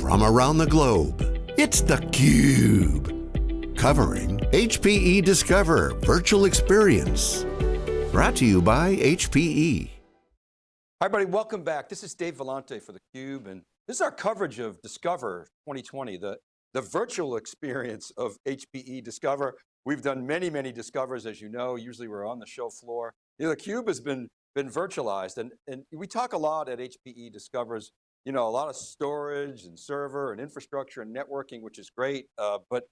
from around the globe. It's theCUBE, covering HPE Discover Virtual Experience. Brought to you by HPE. Hi everybody, welcome back. This is Dave Vellante for theCUBE, and this is our coverage of Discover 2020, the, the virtual experience of HPE Discover. We've done many, many Discovers, as you know, usually we're on the show floor. You know, theCUBE has been, been virtualized, and, and we talk a lot at HPE Discovers you know, a lot of storage and server and infrastructure and networking, which is great. Uh, but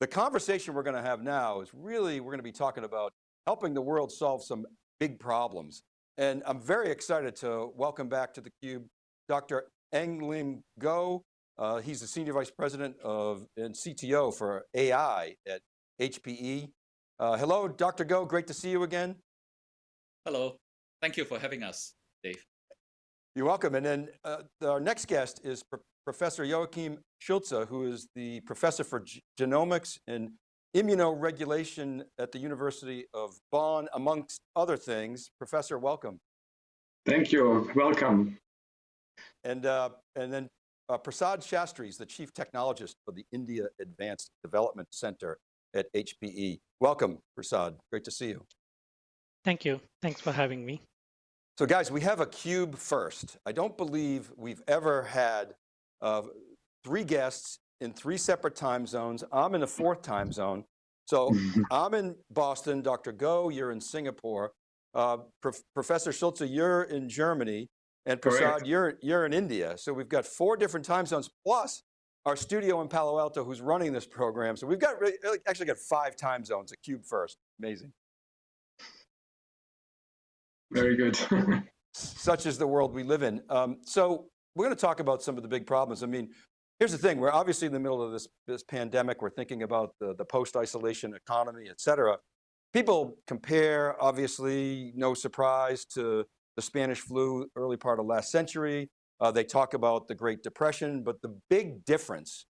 the conversation we're going to have now is really, we're going to be talking about helping the world solve some big problems. And I'm very excited to welcome back to theCUBE, Dr. Eng Lim Goh. Uh, he's the Senior Vice President of and CTO for AI at HPE. Uh, hello, Dr. Goh, great to see you again. Hello, thank you for having us, Dave. You're welcome. And then uh, our next guest is Pro Professor Joachim Schulze, who is the Professor for G Genomics and Immunoregulation at the University of Bonn, amongst other things. Professor, welcome. Thank you, welcome. And, uh, and then uh, Prasad Shastri is the Chief Technologist for the India Advanced Development Center at HPE. Welcome, Prasad, great to see you. Thank you, thanks for having me. So guys, we have a cube first. I don't believe we've ever had uh, three guests in three separate time zones. I'm in the fourth time zone. So I'm in Boston, Dr. Goh, you're in Singapore. Uh, Prof Professor Schulze, you're in Germany. And Prasad, you're, you're in India. So we've got four different time zones, plus our studio in Palo Alto who's running this program. So we've got actually got five time zones, a cube first, amazing. Very good. Such is the world we live in. Um, so we're going to talk about some of the big problems. I mean, here's the thing, we're obviously in the middle of this, this pandemic, we're thinking about the, the post-isolation economy, et cetera. People compare, obviously, no surprise to the Spanish flu early part of last century. Uh, they talk about the Great Depression, but the big difference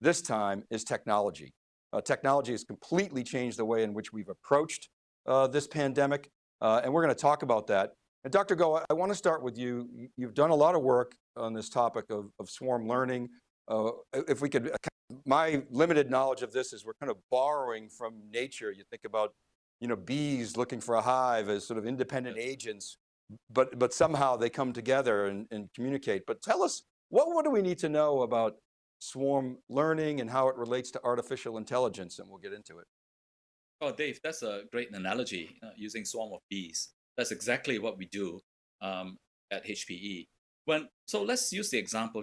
this time is technology. Uh, technology has completely changed the way in which we've approached uh, this pandemic. Uh, and we're going to talk about that. And Dr. Goh, I want to start with you. You've done a lot of work on this topic of, of swarm learning. Uh, if we could, my limited knowledge of this is we're kind of borrowing from nature. You think about, you know, bees looking for a hive as sort of independent agents, but, but somehow they come together and, and communicate. But tell us, what, what do we need to know about swarm learning and how it relates to artificial intelligence? And we'll get into it. Oh, Dave, that's a great analogy uh, using swarm of bees. That's exactly what we do um, at HPE. When so let's use the example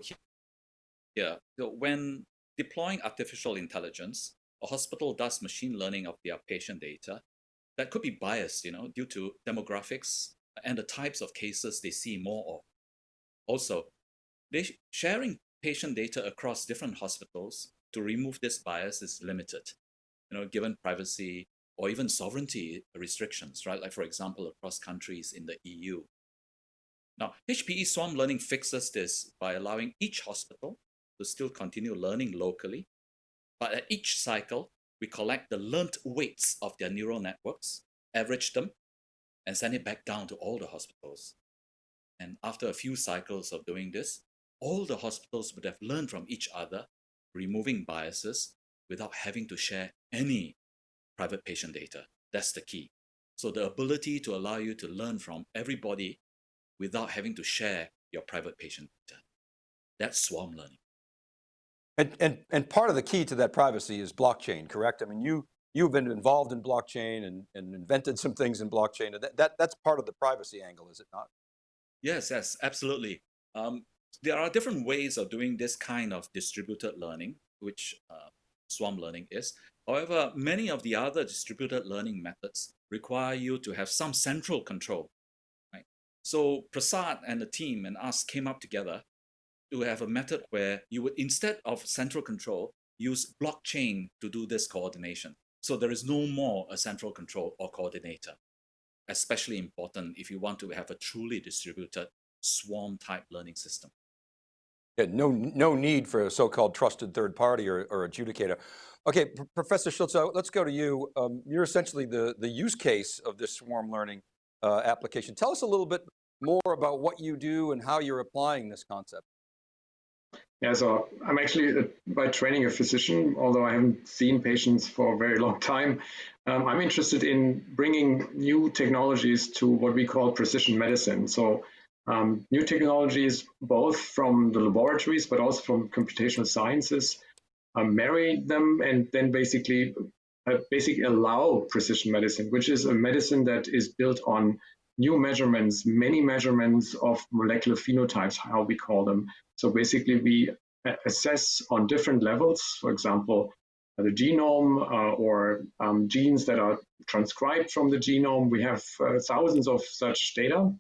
here. So when deploying artificial intelligence, a hospital does machine learning of their patient data. That could be biased, you know, due to demographics and the types of cases they see more of. Also, they sharing patient data across different hospitals to remove this bias is limited you know, given privacy or even sovereignty restrictions, right? Like for example, across countries in the EU. Now, HPE Swarm Learning fixes this by allowing each hospital to still continue learning locally, but at each cycle, we collect the learned weights of their neural networks, average them, and send it back down to all the hospitals. And after a few cycles of doing this, all the hospitals would have learned from each other, removing biases without having to share any private patient data. That's the key. So the ability to allow you to learn from everybody without having to share your private patient data. That's swarm learning. And, and, and part of the key to that privacy is blockchain, correct? I mean, you, you've been involved in blockchain and, and invented some things in blockchain. And that, that, that's part of the privacy angle, is it not? Yes, yes, absolutely. Um, there are different ways of doing this kind of distributed learning, which uh, swarm learning is. However, many of the other distributed learning methods require you to have some central control. Right? So Prasad and the team and us came up together to have a method where you would, instead of central control, use blockchain to do this coordination. So there is no more a central control or coordinator, especially important if you want to have a truly distributed swarm type learning system. Yeah, no, no need for a so-called trusted third party or, or adjudicator. Okay, P Professor Schulze, let's go to you. Um, you're essentially the, the use case of this swarm learning uh, application. Tell us a little bit more about what you do and how you're applying this concept. Yeah, so I'm actually uh, by training a physician, although I haven't seen patients for a very long time. Um, I'm interested in bringing new technologies to what we call precision medicine. So um, new technologies, both from the laboratories, but also from computational sciences, um, marry them and then basically uh, basically allow precision medicine, which is a medicine that is built on new measurements, many measurements of molecular phenotypes, how we call them. So basically we assess on different levels, for example, the genome uh, or um, genes that are transcribed from the genome. We have uh, thousands of such data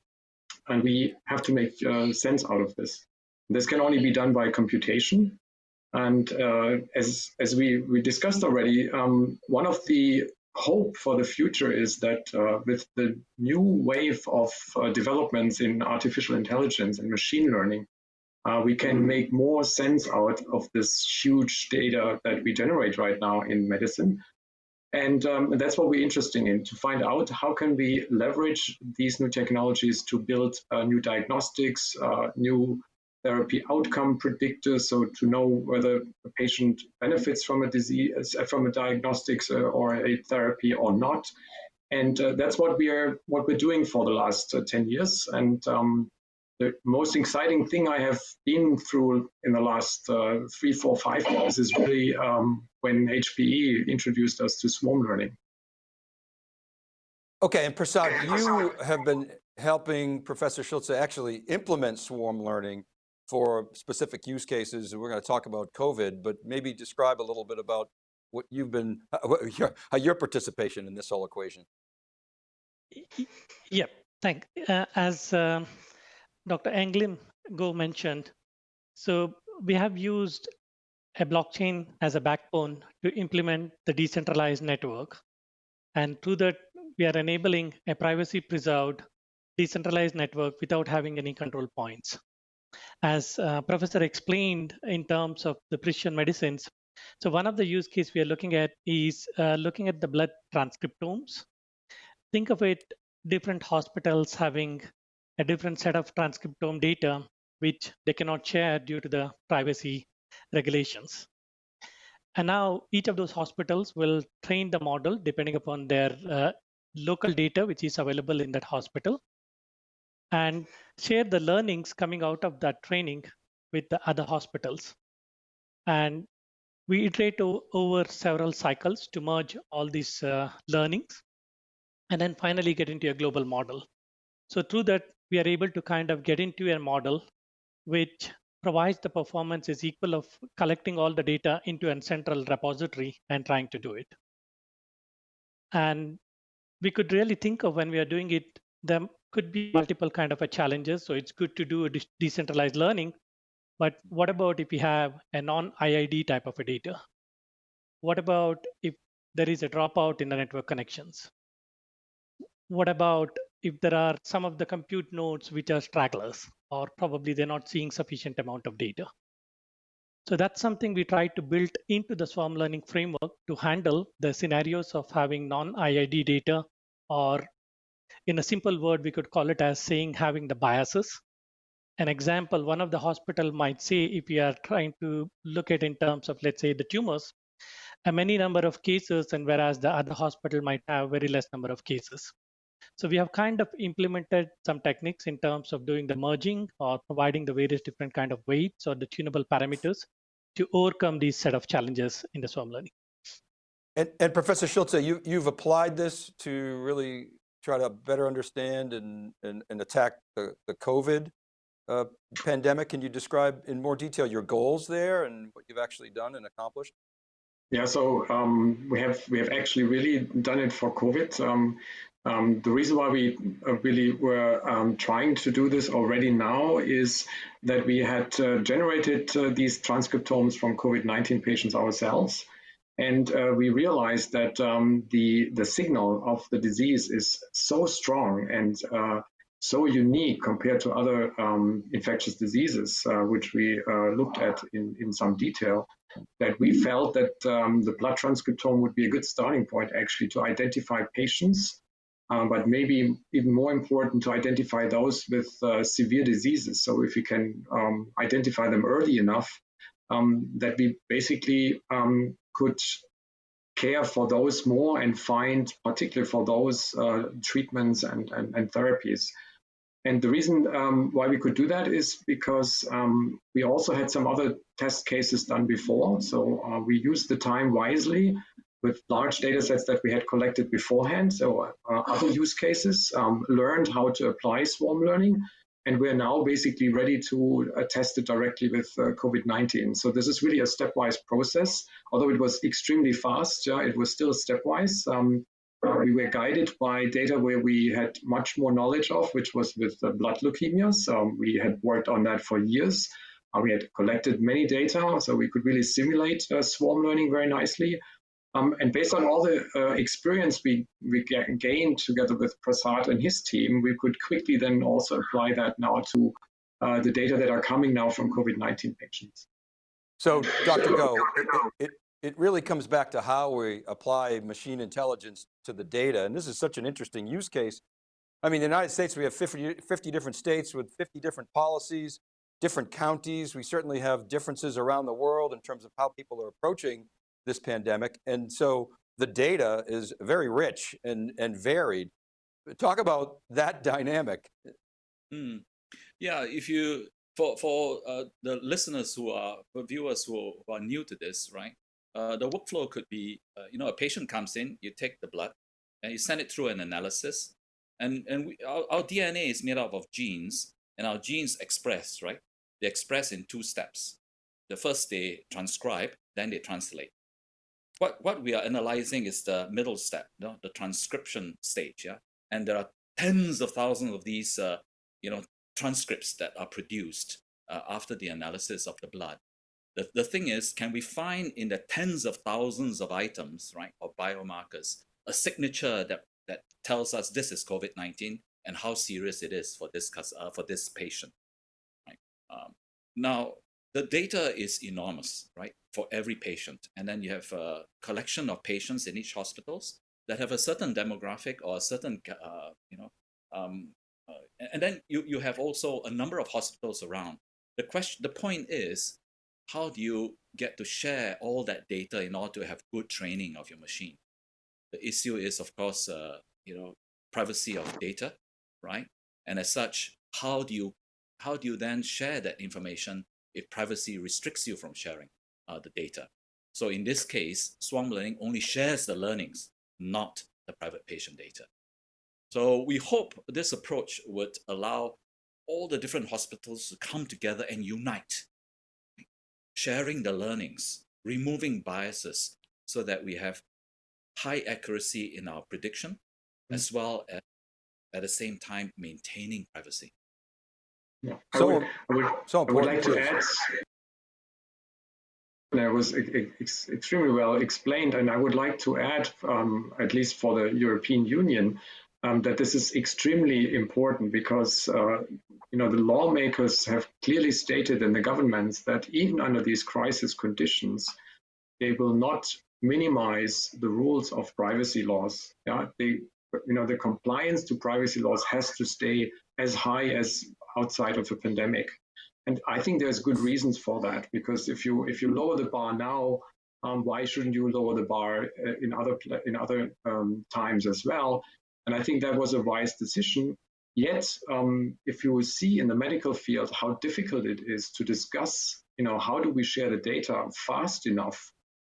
and we have to make uh, sense out of this. This can only be done by computation. And uh, as, as we, we discussed already, um, one of the hope for the future is that uh, with the new wave of uh, developments in artificial intelligence and machine learning, uh, we can make more sense out of this huge data that we generate right now in medicine. And um, that's what we're interested in, to find out how can we leverage these new technologies to build uh, new diagnostics, uh, new therapy outcome predictors, so to know whether a patient benefits from a disease, uh, from a diagnostics uh, or a therapy or not. And uh, that's what we are, what we're doing for the last 10 years. And um, the most exciting thing I have been through in the last uh, three, four, five years is really um, when HPE introduced us to swarm learning. Okay, and Prasad, you have been helping Professor Schulze actually implement swarm learning for specific use cases. We're going to talk about COVID, but maybe describe a little bit about what you've been, what your, your participation in this whole equation. Yep, thank. Uh, as uh, Dr. Englim Go mentioned, so we have used a blockchain as a backbone to implement the decentralized network. And through that, we are enabling a privacy preserved decentralized network without having any control points. As uh, Professor explained in terms of the precision medicines, so one of the use case we are looking at is uh, looking at the blood transcriptomes. Think of it, different hospitals having a different set of transcriptome data, which they cannot share due to the privacy regulations. And now each of those hospitals will train the model depending upon their uh, local data, which is available in that hospital, and share the learnings coming out of that training with the other hospitals. And we iterate over several cycles to merge all these uh, learnings and then finally get into a global model. So through that, we are able to kind of get into a model which provides the performance is equal of collecting all the data into a central repository and trying to do it. And we could really think of when we are doing it, there could be multiple kind of a challenges. So it's good to do a de decentralized learning. But what about if we have a non-IID type of a data? What about if there is a dropout in the network connections? What about if there are some of the compute nodes which are stragglers, or probably they're not seeing sufficient amount of data. So that's something we try to build into the swarm learning framework to handle the scenarios of having non-IID data, or in a simple word, we could call it as saying having the biases. An example, one of the hospital might say, if we are trying to look at in terms of, let's say, the tumors, a many number of cases, and whereas the other hospital might have very less number of cases. So we have kind of implemented some techniques in terms of doing the merging or providing the various different kind of weights or the tunable parameters to overcome these set of challenges in the swarm learning. And, and Professor Schulze, you, you've applied this to really try to better understand and, and, and attack the, the COVID uh, pandemic. Can you describe in more detail your goals there and what you've actually done and accomplished? Yeah, so um, we have we have actually really done it for COVID. Um, um, the reason why we uh, really were um, trying to do this already now is that we had uh, generated uh, these transcriptomes from COVID-19 patients ourselves. And uh, we realized that um, the, the signal of the disease is so strong and uh, so unique compared to other um, infectious diseases, uh, which we looked at in, in some detail, that we felt that um, the blood transcriptome would be a good starting point actually to identify patients um, but maybe even more important to identify those with uh, severe diseases. So if we can um, identify them early enough, um, that we basically um, could care for those more and find particularly for those uh, treatments and, and, and, therapies. And the reason um, why we could do that is because um, we also had some other test cases done before. So uh, we used the time wisely with large data sets that we had collected beforehand. So uh, other use cases um, learned how to apply swarm learning and we're now basically ready to uh, test it directly with uh, COVID-19. So this is really a stepwise process. Although it was extremely fast, yeah, it was still stepwise. Um, uh, we were guided by data where we had much more knowledge of, which was with blood leukemias. Um, we had worked on that for years. Uh, we had collected many data, so we could really simulate uh, swarm learning very nicely. Um, and based on all the uh, experience we, we gained together with Prasad and his team, we could quickly then also apply that now to uh, the data that are coming now from COVID-19 patients. So Dr. Goh, it, it, it really comes back to how we apply machine intelligence to the data. And this is such an interesting use case. I mean, in the United States, we have 50, 50 different states with 50 different policies, different counties. We certainly have differences around the world in terms of how people are approaching this pandemic. And so the data is very rich and, and varied. Talk about that dynamic. Mm. Yeah, if you, for, for uh, the listeners who are, viewers who, who are new to this, right? Uh, the workflow could be, uh, you know, a patient comes in, you take the blood, and you send it through an analysis. And, and we, our, our DNA is made up of genes, and our genes express, right? They express in two steps. The first, they transcribe, then they translate what, what we are analyzing is the middle step, you know, the transcription stage. Yeah? And there are tens of thousands of these uh, you know, transcripts that are produced uh, after the analysis of the blood. The, the thing is, can we find in the tens of thousands of items, right, or biomarkers, a signature that, that tells us this is COVID-19 and how serious it is for this, uh, for this patient, right? Um, now, the data is enormous, right, for every patient. And then you have a collection of patients in each hospitals that have a certain demographic or a certain, uh, you know, um, uh, and then you, you have also a number of hospitals around. The question, the point is, how do you get to share all that data in order to have good training of your machine? The issue is, of course, uh, you know, privacy of data, right? And as such, how do you how do you then share that information if privacy restricts you from sharing uh, the data. So in this case, Swarm Learning only shares the learnings, not the private patient data. So we hope this approach would allow all the different hospitals to come together and unite, sharing the learnings, removing biases so that we have high accuracy in our prediction, mm. as well as at the same time maintaining privacy. Yeah. So, I would, I would, so I would like to add, that was ex extremely well explained, and I would like to add, um, at least for the European Union, um, that this is extremely important because uh, you know the lawmakers have clearly stated in the governments that even under these crisis conditions, they will not minimize the rules of privacy laws. Yeah, they you know the compliance to privacy laws has to stay as high as outside of a pandemic. And I think there's good reasons for that because if you if you lower the bar now, um, why shouldn't you lower the bar uh, in other in other um, times as well? And I think that was a wise decision. Yet, um, if you see in the medical field how difficult it is to discuss, you know, how do we share the data fast enough?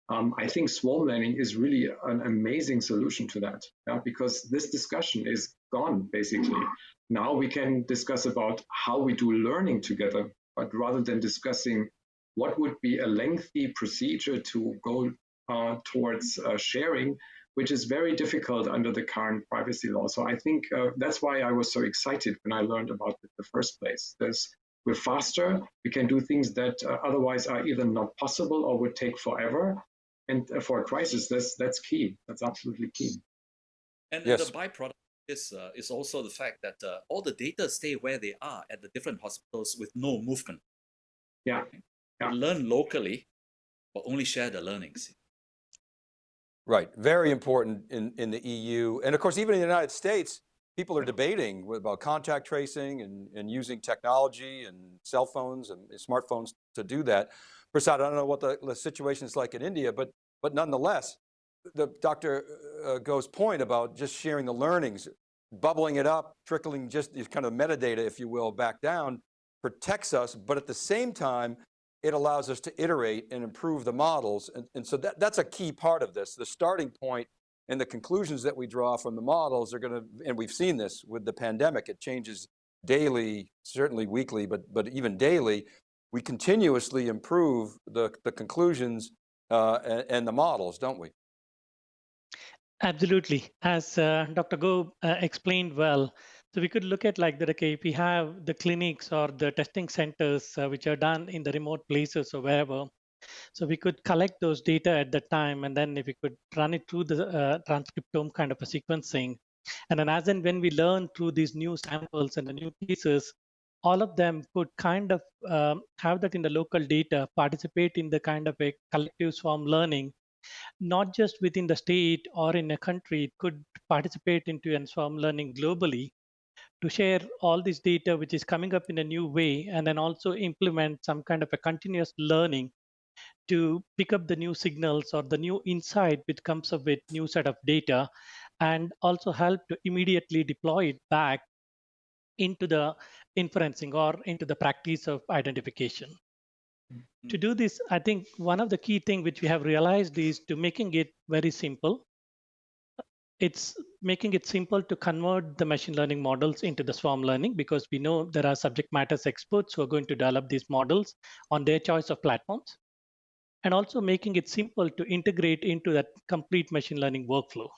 Um, I think swarm learning is really an amazing solution to that, yeah? because this discussion is gone basically. Now we can discuss about how we do learning together, but rather than discussing what would be a lengthy procedure to go uh, towards uh, sharing, which is very difficult under the current privacy law. So I think uh, that's why I was so excited when I learned about it in the first place. There's, we're faster, we can do things that uh, otherwise are either not possible or would take forever. And uh, for a crisis, that's, that's key. That's absolutely key. And yes. the byproduct is, uh, is also the fact that uh, all the data stay where they are at the different hospitals with no movement. Yeah. yeah. Learn locally, but only share the learnings. Right, very important in, in the EU. And of course, even in the United States, people are debating about contact tracing and, and using technology and cell phones and smartphones to do that. Prasad, I don't know what the, the situation is like in India, but, but nonetheless, the Dr. Uh, Goh's point about just sharing the learnings, bubbling it up, trickling just kind of metadata, if you will, back down, protects us, but at the same time, it allows us to iterate and improve the models. And, and so that, that's a key part of this. The starting point and the conclusions that we draw from the models are going to, and we've seen this with the pandemic, it changes daily, certainly weekly, but, but even daily, we continuously improve the, the conclusions uh, and, and, the models, don't we? Absolutely. As uh, Dr. Goh uh, explained well, so we could look at like that, okay, if we have the clinics or the testing centers uh, which are done in the remote places or wherever, so we could collect those data at the time, and then if we could run it through the uh, transcriptome kind of a sequencing, and then as and when we learn through these new samples and the new pieces, all of them could kind of um, have that in the local data, participate in the kind of a collective swarm learning, not just within the state or in a country, it could participate into a swarm learning globally to share all this data which is coming up in a new way and then also implement some kind of a continuous learning to pick up the new signals or the new insight which comes up with new set of data and also help to immediately deploy it back into the inferencing or into the practice of identification. Mm-hmm. To do this, I think one of the key things which we have realized is to making it very simple. It's making it simple to convert the machine learning models into the swarm learning because we know there are subject matter experts who are going to develop these models on their choice of platforms and also making it simple to integrate into that complete machine learning workflow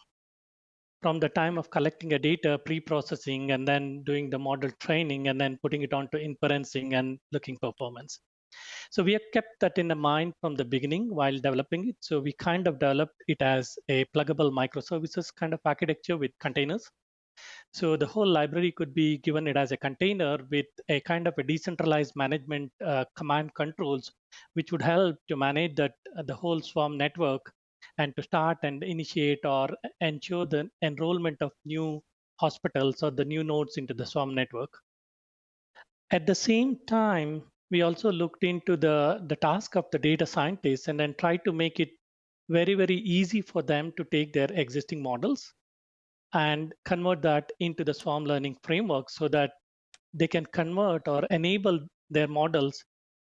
from the time of collecting a data, pre-processing, and then doing the model training, and then putting it onto inferencing and looking performance. So we have kept that in the mind from the beginning while developing it. So we kind of developed it as a pluggable microservices kind of architecture with containers. So the whole library could be given it as a container with a kind of a decentralized management uh, command controls, which would help to manage that uh, the whole swarm network and to start and initiate or ensure the enrollment of new hospitals or the new nodes into the swarm network. At the same time, we also looked into the, the task of the data scientists and then tried to make it very, very easy for them to take their existing models and convert that into the swarm learning framework so that they can convert or enable their models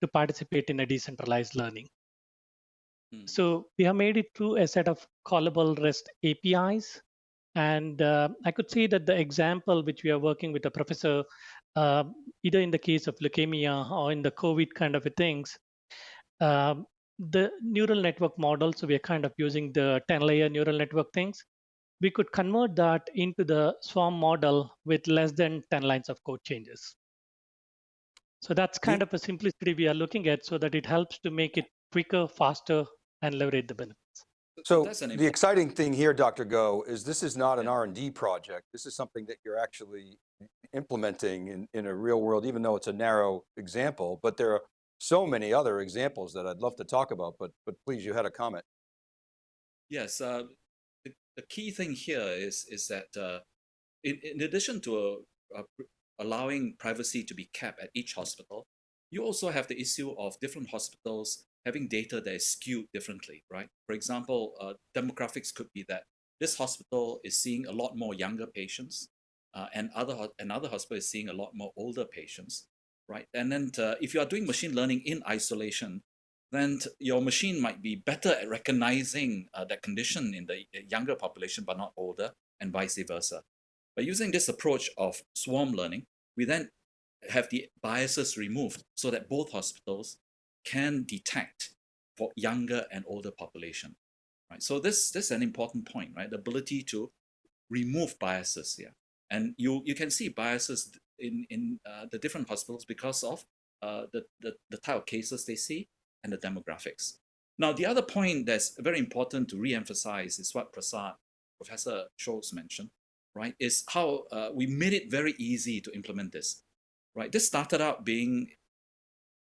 to participate in a decentralized learning. Hmm. So we have made it through a set of callable REST APIs. And uh, I could say that the example which we are working with a professor, uh, either in the case of leukemia or in the COVID kind of things, uh, the neural network model, so we are kind of using the 10 layer neural network things, we could convert that into the swarm model with less than 10 lines of code changes. So that's kind yeah. of a simplicity we are looking at so that it helps to make it quicker, faster, and leverage the benefits. So the exciting thing here, Dr. Goh, is this is not an R&D project. This is something that you're actually implementing in, in a real world, even though it's a narrow example, but there are so many other examples that I'd love to talk about, but, but please, you had a comment. Yes, uh, the, the, key thing here is, is that uh, in, in addition to uh, allowing privacy to be kept at each hospital, you also have the issue of different hospitals having data that is skewed differently, right? For example, uh, demographics could be that this hospital is seeing a lot more younger patients uh, and other another hospital is seeing a lot more older patients, right? And then uh, if you are doing machine learning in isolation, then your machine might be better at recognizing uh, that condition in the younger population but not older and vice versa. By using this approach of swarm learning, we then have the biases removed so that both hospitals can detect for younger and older population. Right? So this, this is an important point, right? The ability to remove biases here. And you, you can see biases in, in uh, the different hospitals because of uh, the, the, the type of cases they see and the demographics. Now, the other point that's very important to re-emphasize is what Prasad, Professor Schulze mentioned, right, is how uh, we made it very easy to implement this, right? This started out being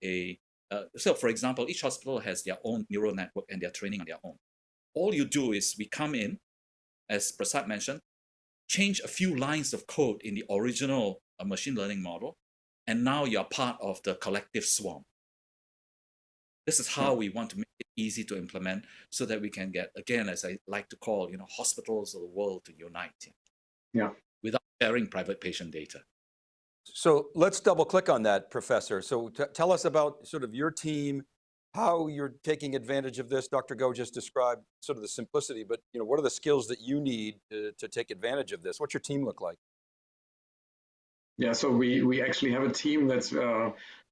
a uh, so for example, each hospital has their own neural network and they're training on their own. All you do is we come in, as Prasad mentioned, change a few lines of code in the original uh, machine learning model, and now you're part of the collective swarm. This is how we want to make it easy to implement so that we can get, again, as I like to call, you know, hospitals of the world to unite. Yeah. Without sharing private patient data. So let's double click on that, Professor. So tell us about sort of your team, how you're taking advantage of this. Dr. Goh just described sort of the simplicity, but you know, what are the skills that you need to, to take advantage of this? What's your team look like? Yeah, so we, we actually have a team that's uh,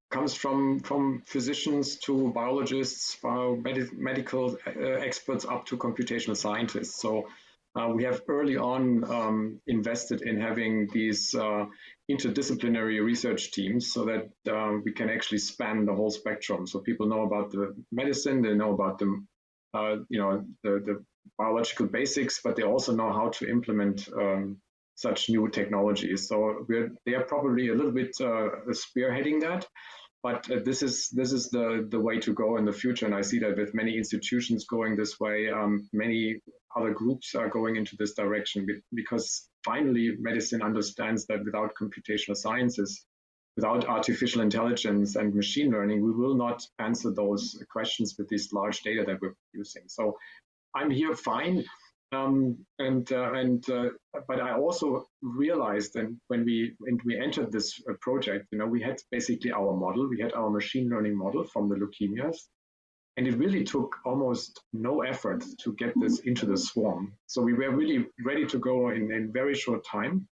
comes from from physicians to biologists, uh, med medical uh, experts up to computational scientists. So uh, we have early on um, invested in having these uh, interdisciplinary research teams so that uh, we can actually span the whole spectrum. So people know about the medicine, they know about the, uh, you know, the, the, biological basics, but they also know how to implement um, such new technologies. So we're, they are probably a little bit uh, spearheading that but uh, this is this is the the way to go in the future and i see that with many institutions going this way um, many other groups are going into this direction because finally medicine understands that without computational sciences without artificial intelligence and machine learning we will not answer those questions with this large data that we're producing so i'm here fine um, and uh, and uh, but I also realized and when we when we entered this uh, project, you know, we had basically our model, we had our machine learning model from the leukemias, and it really took almost no effort to get this into the swarm. So we were really ready to go in in very short time.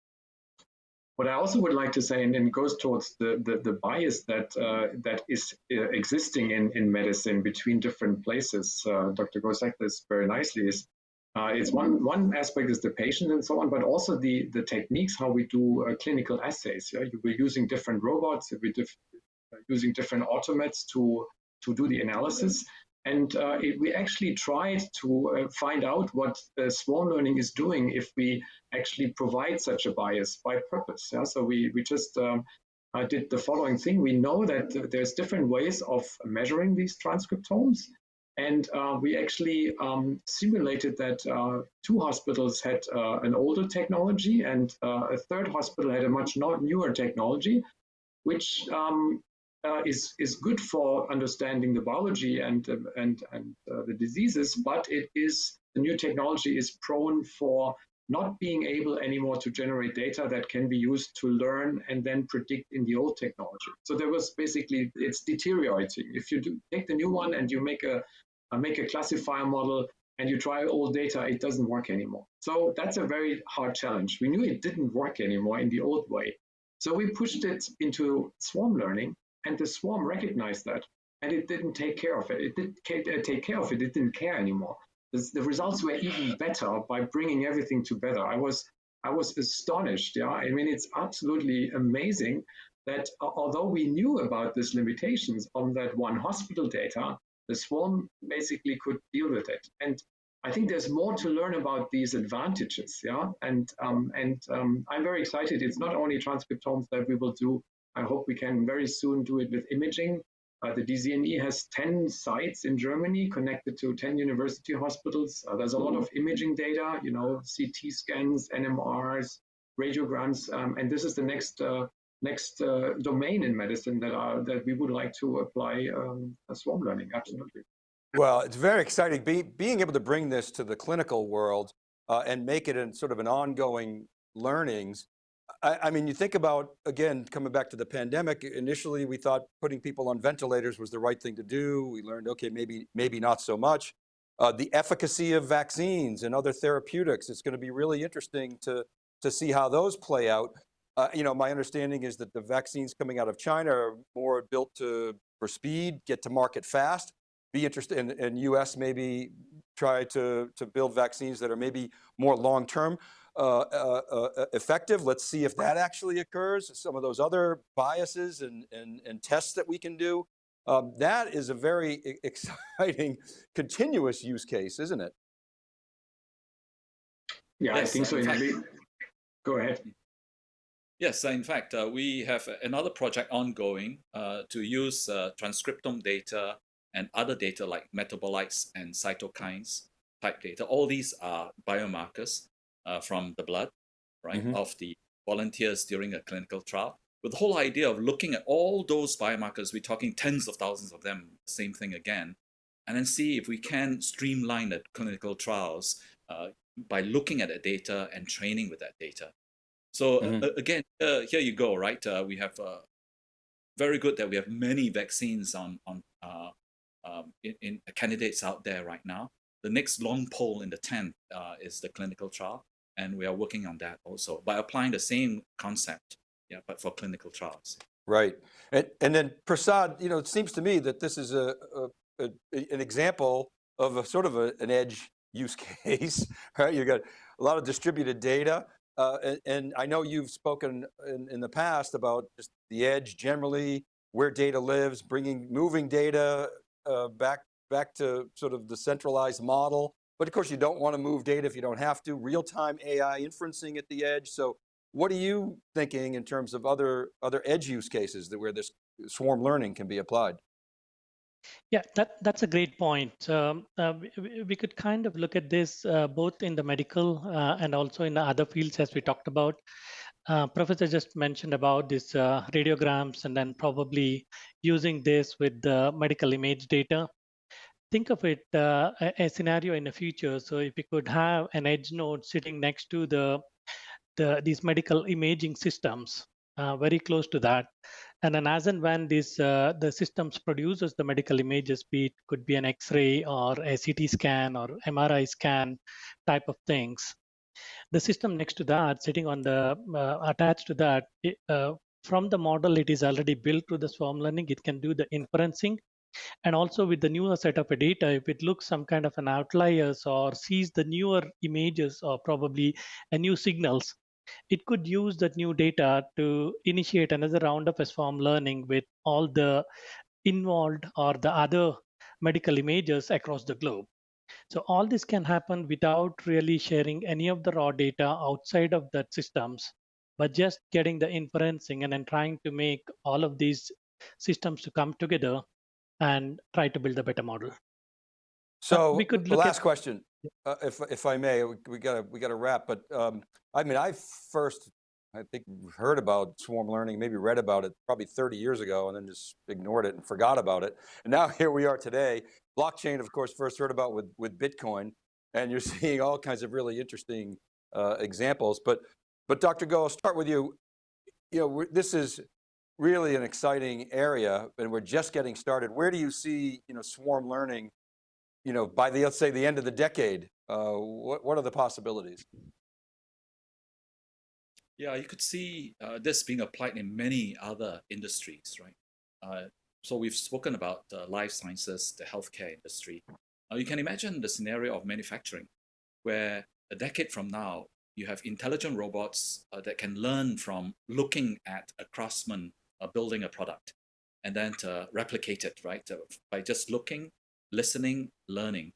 What I also would like to say, and it goes towards the, the, the bias that uh, that is uh, existing in, in medicine between different places. Uh, Dr. Said this very nicely, is uh, it's one one aspect is the patient and so on, but also the the techniques how we do uh, clinical assays. Yeah, we're using different robots, we're diff using different automates to to do the analysis, and uh, it, we actually tried to uh, find out what swarm learning is doing if we actually provide such a bias by purpose. Yeah, so we we just um, uh, did the following thing. We know that uh, there's different ways of measuring these transcriptomes. And uh, we actually um, simulated that uh, two hospitals had uh, an older technology and uh, a third hospital had a much newer technology, which um, uh, is, is good for understanding the biology and, and, and uh, the diseases, but it is, the new technology is prone for not being able anymore to generate data that can be used to learn and then predict in the old technology. So there was basically, it's deteriorating. If you do take the new one and you make a uh, make a classifier model, and you try old data, it doesn't work anymore. So that's a very hard challenge. We knew it didn't work anymore in the old way. So we pushed it into swarm learning, and the swarm recognized that, and it didn't take care of it. It didn't uh, take care of it. It didn't care anymore. The results were even better by bringing everything together. I was I was astonished. Yeah, I mean it's absolutely amazing that although we knew about these limitations on that one hospital data, the swarm basically could deal with it. And I think there's more to learn about these advantages, yeah. And um, and um, I'm very excited. It's not only transcriptomes that we will do. I hope we can very soon do it with imaging. Uh, the DZNE has 10 sites in Germany connected to 10 university hospitals. Uh, there's a lot of imaging data, you know, CT scans, NMRs, radiograms, um, and this is the next uh, next uh, domain in medicine that are that we would like to apply um, swarm learning. Absolutely. Well, it's very exciting Be, being able to bring this to the clinical world uh, and make it in sort of an ongoing learnings. I, I, mean, you think about, again, coming back to the pandemic, initially we thought putting people on ventilators was the right thing to do. We learned, okay, maybe, maybe not so much. Uh, the efficacy of vaccines and other therapeutics, it's going to be really interesting to, to see how those play out. Uh, you know, my understanding is that the vaccines coming out of China are more built to for speed, get to market fast. Be interested in, in U.S. maybe try to to build vaccines that are maybe more long term uh, uh, uh, effective. Let's see if that actually occurs. Some of those other biases and and, and tests that we can do. Um, that is a very exciting continuous use case, isn't it? Yeah, yes, I think so. Go ahead. Yes, in fact, uh, we have another project ongoing uh, to use uh, transcriptome data and other data like metabolites and cytokines type data. All these are biomarkers uh, from the blood, right, mm -hmm. of the volunteers during a clinical trial. With the whole idea of looking at all those biomarkers, we're talking tens of thousands of them, same thing again, and then see if we can streamline the clinical trials uh, by looking at the data and training with that data. So mm -hmm. uh, again, uh, here you go, right? Uh, we have uh, very good that we have many vaccines on on uh, um, in, in, candidates out there right now. The next long pole in the tent is the clinical trial, and we are working on that also by applying the same concept, yeah, but for clinical trials. Right, and and then Prasad, you know, it seems to me that this is a, a, a an example of a sort of a, an edge use case, right? You got a lot of distributed data. Uh, and, and, I know you've spoken in, in, the past about just the edge generally, where data lives, bringing, moving data uh, back, back to sort of the centralized model. But of course you don't want to move data if you don't have to, real-time AI inferencing at the edge. So what are you thinking in terms of other, other edge use cases that where this swarm learning can be applied? Yeah, that, that's a great point. Um, uh, we, we, could kind of look at this uh, both in the medical uh, and also in the other fields as we talked about. Uh, Professor just mentioned about these uh, radiograms and then probably using this with the medical image data. Think of it uh, a, a scenario in the future. So if we could have an edge node sitting next to the, the these medical imaging systems, very close to that, and then as and when these uh, the systems produces the medical images, be it could be an X-ray or a CT scan or MRI scan type of things, the system next to that, sitting on the uh, attached to that, uh, from the model it is already built to the swarm learning, it can do the inferencing. And also with the newer set of data, if it looks some kind of an outliers or sees the newer images or probably a new signals, it could use that new data to initiate another round of swarm learning with all the involved or the other medical images across the globe. So all this can happen without really sharing any of the raw data outside of that systems, but just getting the inferencing and then trying to make all of these systems to come together and try to build a better model. So we could look last at, question, uh, if if I may, we, we gotta we gotta wrap. But um, I mean, I first I think heard about swarm learning, maybe read about it probably 30 years ago, and then just ignored it and forgot about it. And now here we are today. Blockchain, of course, first heard about with with Bitcoin, and you're seeing all kinds of really interesting uh, examples. But but Dr. Goh, I'll start with you. You know, this is really an exciting area, and we're just getting started. Where do you see you know swarm learning you know, by the, let's say the end of the decade, uh, what, what are the possibilities? Yeah, you could see uh, this being applied in many other industries, right? Uh, so we've spoken about the life sciences, the healthcare industry. You can imagine the scenario of manufacturing, where a decade from now, you have intelligent robots uh, that can learn from looking at a craftsman uh, building a product and then to replicate it, right? by just looking listening, learning.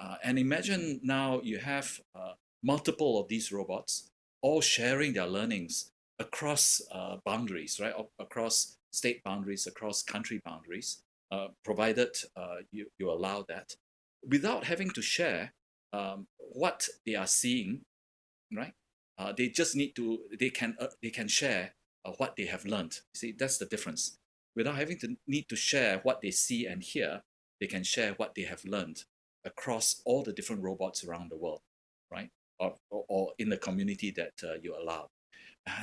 Uh, and imagine now you have uh, multiple of these robots all sharing their learnings across uh, boundaries, right? across state boundaries, across country boundaries, uh, provided uh, you, you allow that, without having to share um, what they are seeing, right? Uh, they just need to, they can, they can share what they have learned. See, that's the difference. Without having to need to share what they see and hear, they can share what they have learned across all the different robots around the world, right? Or, or, or in the community that uh, you allow.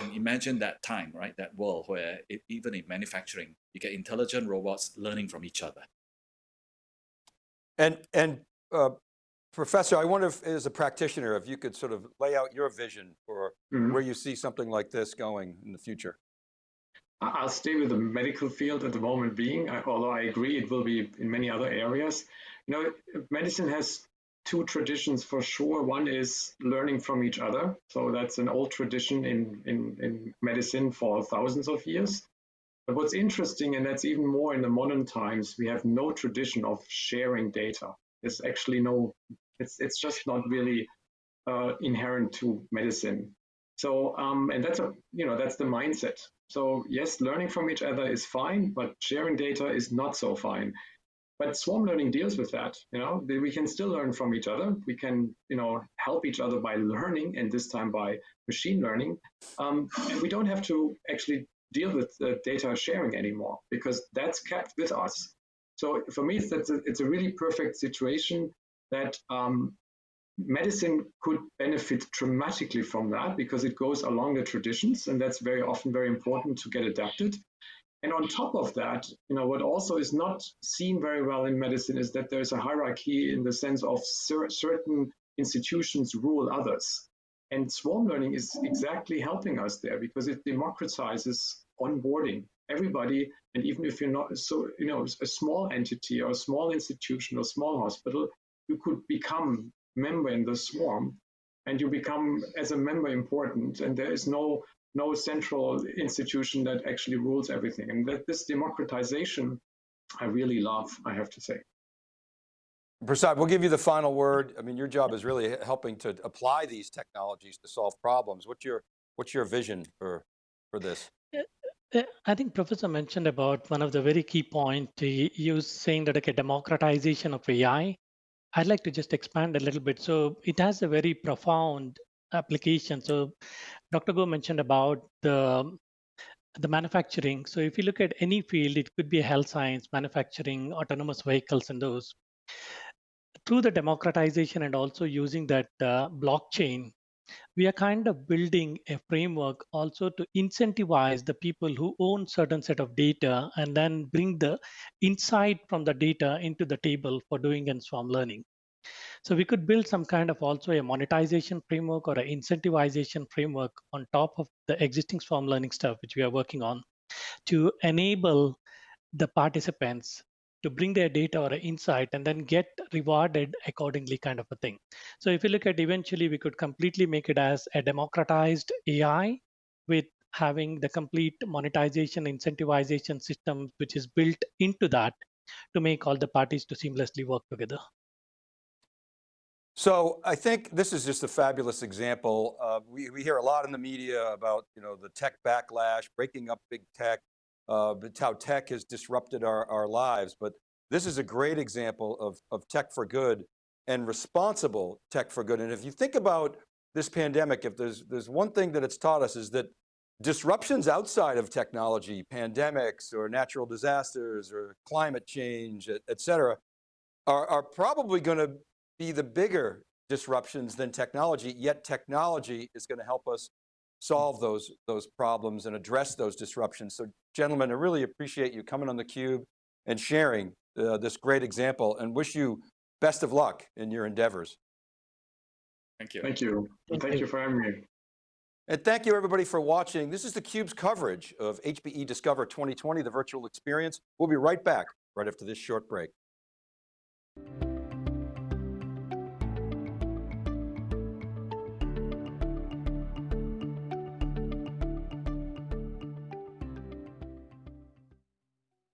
And imagine that time, right? That world where it, even in manufacturing, you get intelligent robots learning from each other. And, and uh, Professor, I wonder if as a practitioner, if you could sort of lay out your vision for mm -hmm. where you see something like this going in the future. I'll stay with the medical field at the moment being, although I agree it will be in many other areas. You know, medicine has two traditions for sure. One is learning from each other. So that's an old tradition in, in, in medicine for thousands of years. But what's interesting, and that's even more in the modern times, we have no tradition of sharing data. There's actually no, it's, it's just not really uh, inherent to medicine. So, um, and that's a, you know, that's the mindset. So yes, learning from each other is fine, but sharing data is not so fine. But swarm learning deals with that. You know, we can still learn from each other. We can, you know, help each other by learning, and this time by machine learning. Um, we don't have to actually deal with data sharing anymore because that's kept with us. So for me, it's, a, it's a really perfect situation that um, medicine could benefit dramatically from that because it goes along the traditions and that's very often very important to get adapted. And on top of that, you know, what also is not seen very well in medicine is that there's a hierarchy in the sense of cer certain institutions rule others. And swarm learning is exactly helping us there because it democratizes onboarding everybody. And even if you're not so, you know, a small entity or a small institution or small hospital, you could become member in the swarm and you become as a member important. And there is no no central institution that actually rules everything. And that this democratization, I really love, I have to say. Prasad, we'll give you the final word. I mean, your job is really helping to apply these technologies to solve problems. What's your, what's your vision for, for this? Uh, uh, I think Professor mentioned about one of the very key points. He was saying that like a democratization of AI. I'd like to just expand a little bit. So it has a very profound application. So Dr. Goh mentioned about the the manufacturing. So if you look at any field, it could be health science, manufacturing, autonomous vehicles, and those. Through the democratization and also using that uh, blockchain, we are kind of building a framework also to incentivize the people who own certain set of data and then bring the insight from the data into the table for doing and swarm learning. So we could build some kind of also a monetization framework or an incentivization framework on top of the existing swarm learning stuff, which we are working on to enable the participants to bring their data or insight and then get rewarded accordingly kind of a thing. So if you look at eventually we could completely make it as a democratized AI with having the complete monetization incentivization system which is built into that to make all the parties to seamlessly work together. So I think this is just a fabulous example. Uh, we, we hear a lot in the media about you know the tech backlash, breaking up big tech, uh, how tech has disrupted our, our lives. But this is a great example of, of tech for good and responsible tech for good. And if you think about this pandemic, if there's, there's one thing that it's taught us is that disruptions outside of technology, pandemics or natural disasters or climate change, et, et cetera, are, are probably going to be the bigger disruptions than technology, yet technology is going to help us solve those, those problems and address those disruptions. So gentlemen, I really appreciate you coming on theCUBE and sharing uh, this great example and wish you best of luck in your endeavors. Thank you. Thank you. Thank, thank you for having me. And thank you everybody for watching. This is theCUBE's coverage of HPE Discover 2020, the virtual experience. We'll be right back right after this short break.